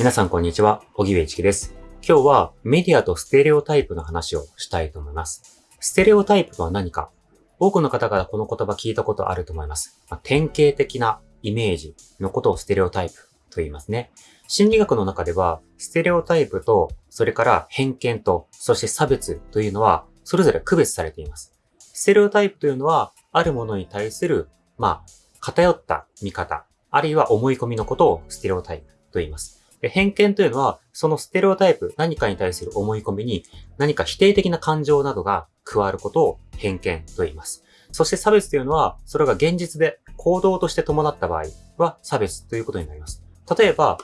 皆さんこんにちは、小木部一樹です。今日はメディアとステレオタイプの話をしたいと思います。ステレオタイプとは何か？多くの方々この言葉聞いたことあると思います。まあ典型的なイメージのことをステレオタイプと言いますね。心理学の中では、ステレオタイプと、それから偏見と、そして差別というのは、それぞれ区別されています。ステレオタイプというのは、あるものに対する、まあ、偏った見方、あるいは思い込みのことをステレオタイプと言います。偏見というのは、そのステレオタイプ、何かに対する思い込みに、何か否定的な感情などが加わることを偏見と言います。そして差別というのは、それが現実で行動として伴った場合は差別ということになります。例えば、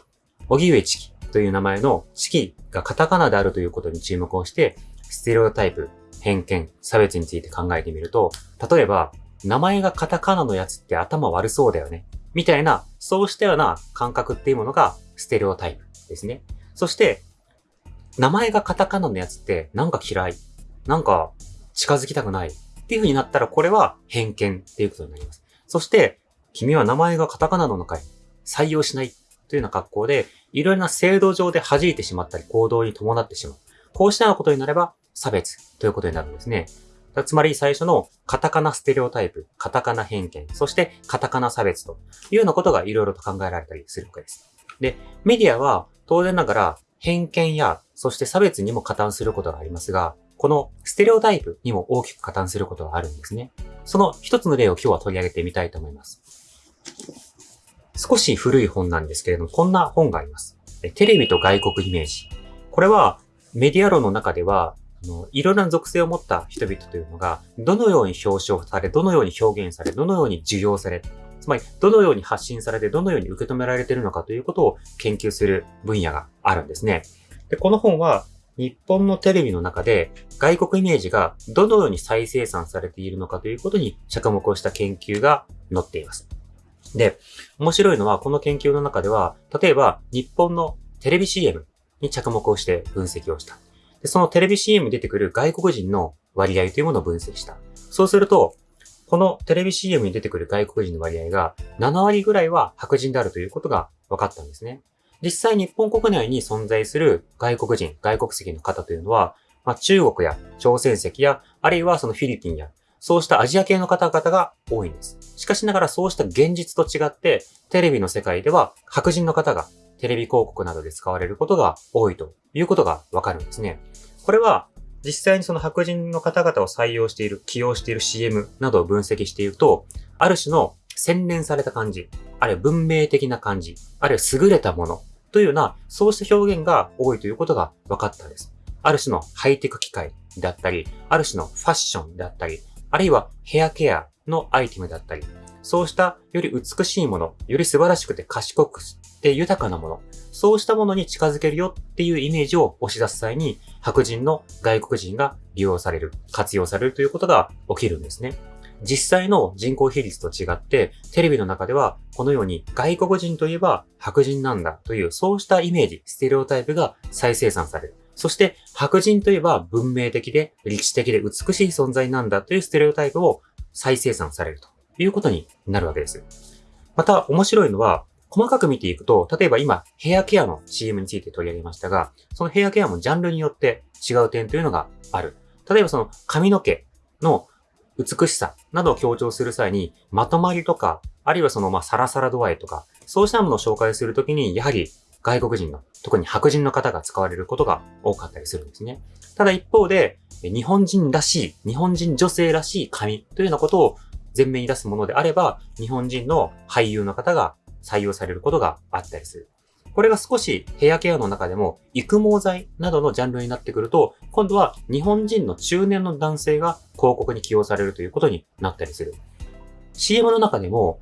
荻上チキという名前のチキがカタカナであるということに注目をして、ステレオタイプ、偏見、差別について考えてみると、例えば、名前がカタカナのやつって頭悪そうだよね。みたいな、そうしたような感覚っていうものがステレオタイプですね。そして、名前がカタカナのやつってなんか嫌い。なんか近づきたくない。っていう風になったらこれは偏見っていうことになります。そして、君は名前がカタカナなのかい採用しないというような格好で、いろいろな制度上で弾いてしまったり行動に伴ってしまう。こうしたようなことになれば差別ということになるんですね。つまり最初のカタカナステレオタイプ、カタカナ偏見、そしてカタカナ差別というようなことがいろいろと考えられたりするわけです。で、メディアは当然ながら偏見や、そして差別にも加担することがありますが、このステレオタイプにも大きく加担することがあるんですね。その一つの例を今日は取り上げてみたいと思います。少し古い本なんですけれども、こんな本があります。テレビと外国イメージ。これはメディア論の中では、あのいろいろな属性を持った人々というのが、どのように表彰され、どのように表現され、どのように授業され、つまり、どのように発信されて、どのように受け止められているのかということを研究する分野があるんですね。で、この本は、日本のテレビの中で外国イメージがどのように再生産されているのかということに着目をした研究が載っています。で、面白いのはこの研究の中では、例えば日本のテレビ CM に着目をして分析をした。でそのテレビ CM に出てくる外国人の割合というものを分析した。そうすると、このテレビ CM に出てくる外国人の割合が7割ぐらいは白人であるということが分かったんですね。実際日本国内に存在する外国人、外国籍の方というのは、まあ、中国や朝鮮籍や、あるいはそのフィリピンや、そうしたアジア系の方々が多いんです。しかしながらそうした現実と違って、テレビの世界では白人の方がテレビ広告などで使われることが多いということがわかるんですね。これは実際にその白人の方々を採用している、起用している CM などを分析していると、ある種の洗練された感じ、あるいは文明的な感じ、あるいは優れたものというような、そうした表現が多いということが分かったんです。ある種のハイテク機械だったり、ある種のファッションだったり、あるいはヘアケアのアイテムだったり、そうしたより美しいもの、より素晴らしくて賢くて豊かなもの、そうしたものに近づけるよっていうイメージを押し出す際に、白人の外国人が利用される、活用されるということが起きるんですね。実際の人口比率と違って、テレビの中ではこのように外国人といえば白人なんだというそうしたイメージ、ステレオタイプが再生産される。そして白人といえば文明的で歴史的で美しい存在なんだというステレオタイプを再生産されるということになるわけです。また面白いのは、細かく見ていくと、例えば今、ヘアケアの CM について取り上げましたが、そのヘアケアもジャンルによって違う点というのがある。例えばその髪の毛の美しさなどを強調する際に、まとまりとか、あるいはそのまサラサラ度合いとか、そうしたものを紹介するときに、やはり外国人の、特に白人の方が使われることが多かったりするんですね。ただ一方で、日本人らしい、日本人女性らしい髪というようなことを前面に出すものであれば、日本人の俳優の方が採用されることがあったりする。これが少しヘアケアの中でも育毛剤などのジャンルになってくると、今度は日本人の中年の男性が広告に起用されるということになったりする。CM の中でも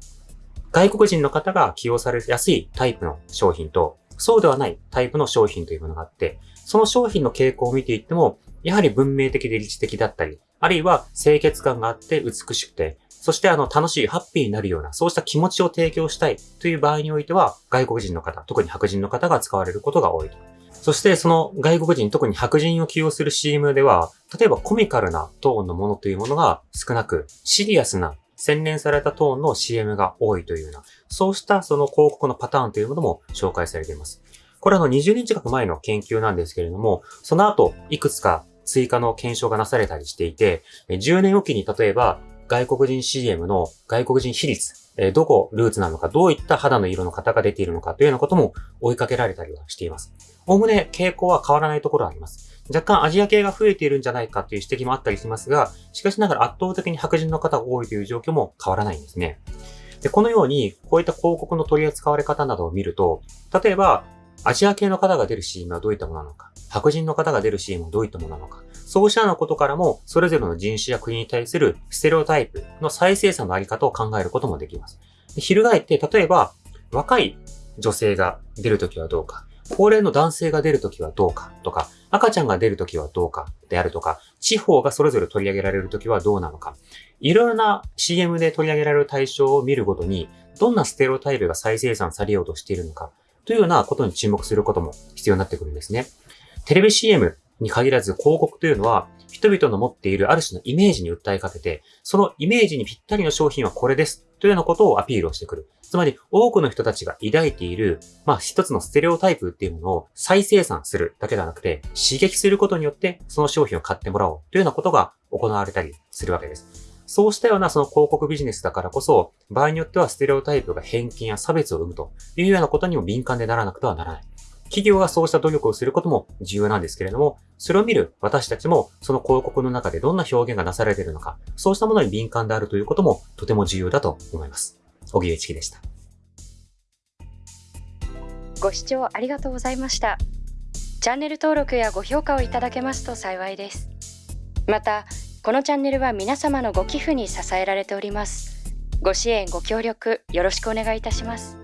外国人の方が起用されやすいタイプの商品と、そうではないタイプの商品というものがあって、その商品の傾向を見ていっても、やはり文明的で理知的だったり、あるいは清潔感があって美しくて、そしてあの楽しい、ハッピーになるような、そうした気持ちを提供したいという場合においては、外国人の方、特に白人の方が使われることが多いと。そしてその外国人、特に白人を起用する CM では、例えばコミカルなトーンのものというものが少なく、シリアスな洗練されたトーンの CM が多いというような、そうしたその広告のパターンというものも紹介されています。これあの20年近く前の研究なんですけれども、その後、いくつか追加の検証がなされたりしていて、10年おきに例えば外国人 CM の外国人比率え、どこルーツなのか、どういった肌の色の方が出ているのかというようなことも追いかけられたりはしています。おおむね傾向は変わらないところはあります。若干アジア系が増えているんじゃないかという指摘もあったりしますが、しかしながら圧倒的に白人の方が多いという状況も変わらないんですね。で、このように、こういった広告の取り扱われ方などを見ると、例えば、アジア系の方が出る CM はどういったものなのか、白人の方が出る CM はどういったものなのか、そうしたようなことからも、それぞれの人種や国に対するステレオタイプの再生産のあり方を考えることもできます。翻って、例えば、若い女性が出るときはどうか、高齢の男性が出るときはどうか。とか、赤ちゃんが出るときはどうか。であるとか、地方がそれぞれ取り上げられるときはどうなのか、いろいろな CM で取り上げられる対象を見るごとに、どんなステロタイプが再生産されようとしているのか、というようなことに注目することも必要になってくるんですね。テレビ CM に限らず広告というのは、人々の持っているある種のイメージに訴えかけて、そのイメージにぴったりの商品はこれですというようなことをアピールをしてくる。つまり、多くの人たちが抱いている、まあ一つのステレオタイプっていうものを再生産するだけではなくて、刺激することによってその商品を買ってもらおうというようなことが行われたりするわけです。そうしたようなその広告ビジネスだからこそ、場合によってはステレオタイプが偏見や差別を生むというようなことにも敏感でならなくてはならない。企業がそうした努力をすることも重要なんですけれども、それを見る私たちもその広告の中でどんな表現がなされているのか、そうしたものに敏感であるということもとても重要だと思います。小木一樹でした。ご視聴ありがとうございました。チャンネル登録やご評価をいただけますと幸いです。また、このチャンネルは皆様のご寄付に支えられております。ご支援ご協力よろしくお願いいたします。